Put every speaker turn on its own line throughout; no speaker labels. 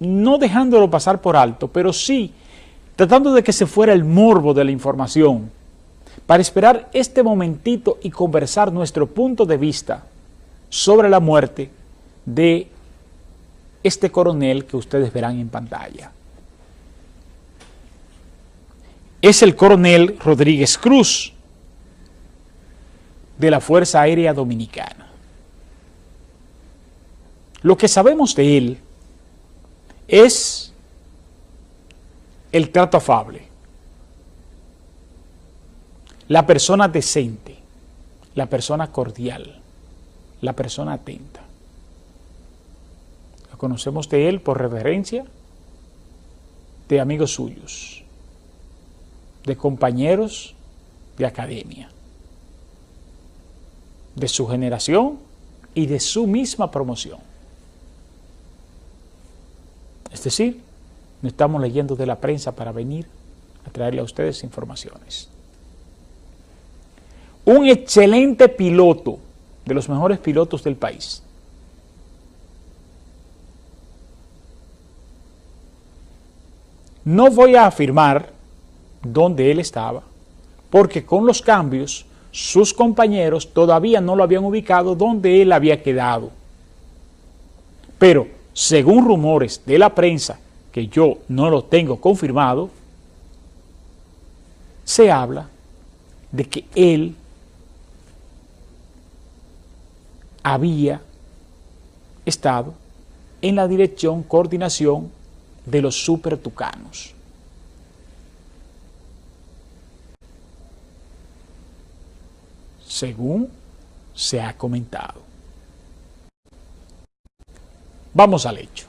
no dejándolo pasar por alto, pero sí tratando de que se fuera el morbo de la información, para esperar este momentito y conversar nuestro punto de vista sobre la muerte de este coronel que ustedes verán en pantalla. Es el coronel Rodríguez Cruz, de la Fuerza Aérea Dominicana. Lo que sabemos de él es el trato afable, la persona decente, la persona cordial, la persona atenta. Lo conocemos de él por referencia de amigos suyos, de compañeros de academia, de su generación y de su misma promoción. Es decir, no estamos leyendo de la prensa para venir a traerle a ustedes informaciones. Un excelente piloto, de los mejores pilotos del país. No voy a afirmar dónde él estaba, porque con los cambios sus compañeros todavía no lo habían ubicado donde él había quedado. Pero, según rumores de la prensa que yo no lo tengo confirmado, se habla de que él había estado en la dirección, coordinación de los supertucanos. Según se ha comentado. Vamos al hecho.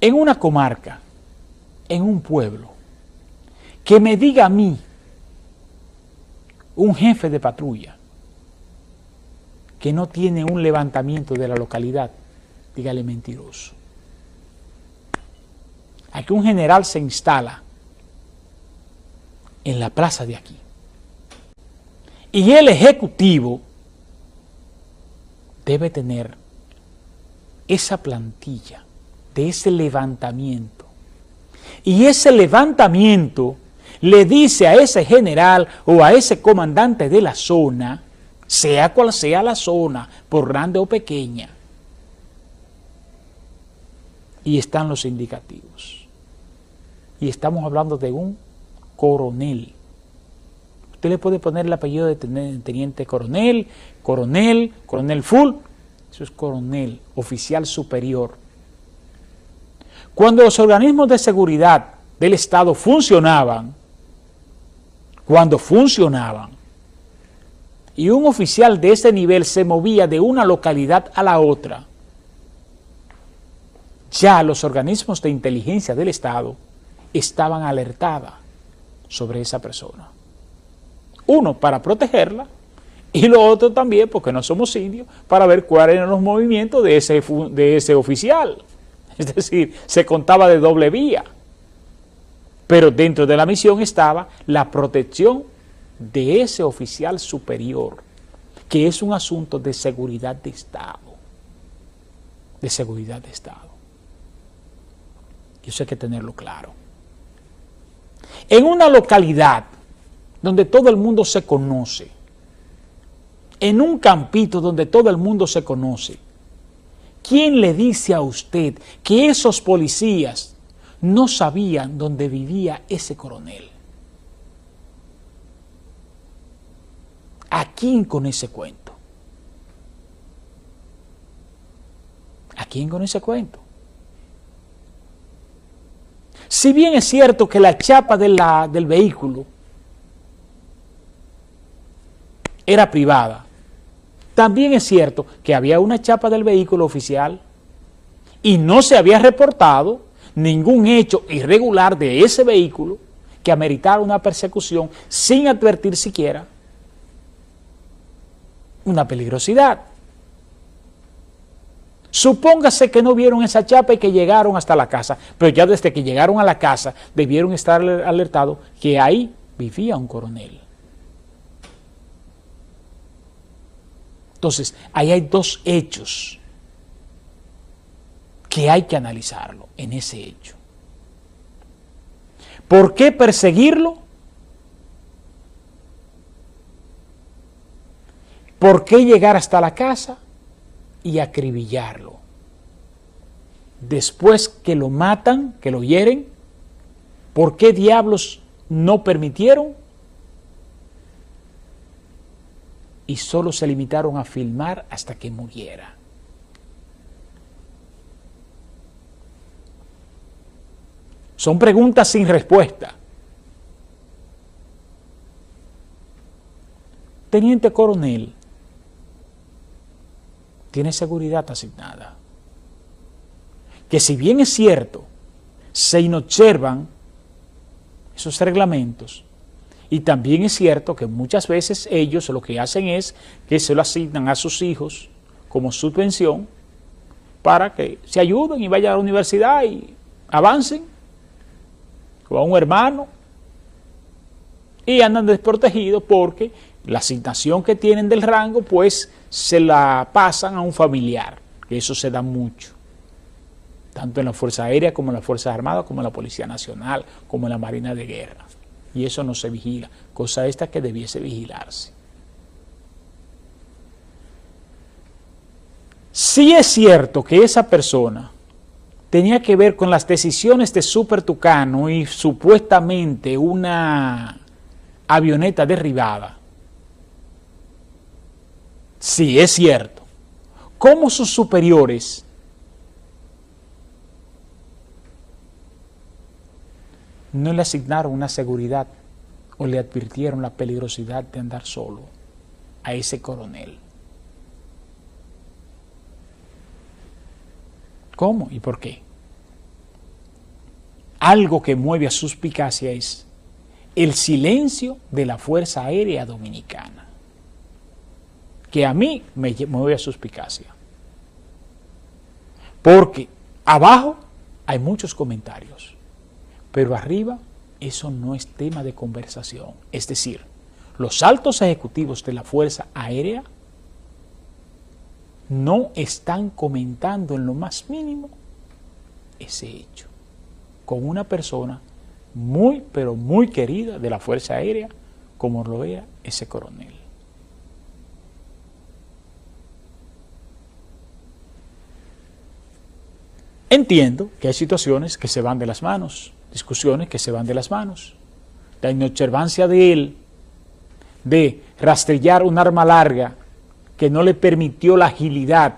en una comarca, en un pueblo, que me diga a mí, un jefe de patrulla, que no tiene un levantamiento de la localidad, dígale mentiroso. Aquí un general se instala en la plaza de aquí. Y el ejecutivo debe tener esa plantilla de ese levantamiento. Y ese levantamiento le dice a ese general o a ese comandante de la zona, sea cual sea la zona, por grande o pequeña, y están los indicativos. Y estamos hablando de un coronel. Usted le puede poner el apellido de teniente coronel, coronel, coronel full, eso es coronel, oficial superior. Cuando los organismos de seguridad del Estado funcionaban, cuando funcionaban, y un oficial de ese nivel se movía de una localidad a la otra, ya los organismos de inteligencia del Estado estaban alertadas sobre esa persona. Uno, para protegerla, y lo otro también, porque no somos indios, para ver cuáles eran los movimientos de ese, de ese oficial. Es decir, se contaba de doble vía. Pero dentro de la misión estaba la protección de ese oficial superior, que es un asunto de seguridad de Estado. De seguridad de Estado. Y eso hay que tenerlo claro. En una localidad donde todo el mundo se conoce, en un campito donde todo el mundo se conoce, ¿Quién le dice a usted que esos policías no sabían dónde vivía ese coronel? ¿A quién con ese cuento? ¿A quién con ese cuento? Si bien es cierto que la chapa del vehículo era privada, también es cierto que había una chapa del vehículo oficial y no se había reportado ningún hecho irregular de ese vehículo que ameritara una persecución sin advertir siquiera una peligrosidad. Supóngase que no vieron esa chapa y que llegaron hasta la casa, pero ya desde que llegaron a la casa debieron estar alertados que ahí vivía un coronel. Entonces, ahí hay dos hechos que hay que analizarlo en ese hecho. ¿Por qué perseguirlo? ¿Por qué llegar hasta la casa y acribillarlo? Después que lo matan, que lo hieren, ¿por qué diablos no permitieron? Y solo se limitaron a filmar hasta que muriera. Son preguntas sin respuesta. Teniente coronel, tiene seguridad asignada. Que si bien es cierto, se inobservan esos reglamentos, y también es cierto que muchas veces ellos lo que hacen es que se lo asignan a sus hijos como subvención para que se ayuden y vayan a la universidad y avancen o a un hermano y andan desprotegidos porque la asignación que tienen del rango pues se la pasan a un familiar, que eso se da mucho, tanto en la Fuerza Aérea como en las Fuerzas Armadas, como en la Policía Nacional, como en la Marina de Guerra. Y eso no se vigila, cosa esta que debiese vigilarse. Si es cierto que esa persona tenía que ver con las decisiones de Super Tucano y supuestamente una avioneta derribada. Sí, es cierto. ¿Cómo sus superiores no le asignaron una seguridad o le advirtieron la peligrosidad de andar solo a ese coronel? ¿Cómo y por qué? Algo que mueve a suspicacia es el silencio de la Fuerza Aérea Dominicana, que a mí me mueve a suspicacia. Porque abajo hay muchos comentarios, pero arriba eso no es tema de conversación. Es decir, los altos ejecutivos de la Fuerza Aérea no están comentando en lo más mínimo ese hecho con una persona muy, pero muy querida de la Fuerza Aérea, como lo era ese coronel. Entiendo que hay situaciones que se van de las manos, discusiones que se van de las manos. La inobservancia de él de rastrillar un arma larga que no le permitió la agilidad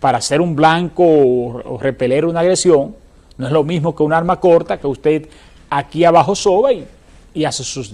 para hacer un blanco o, repeler una agresión, no es lo mismo que un arma corta que usted aquí abajo soba y, hace sus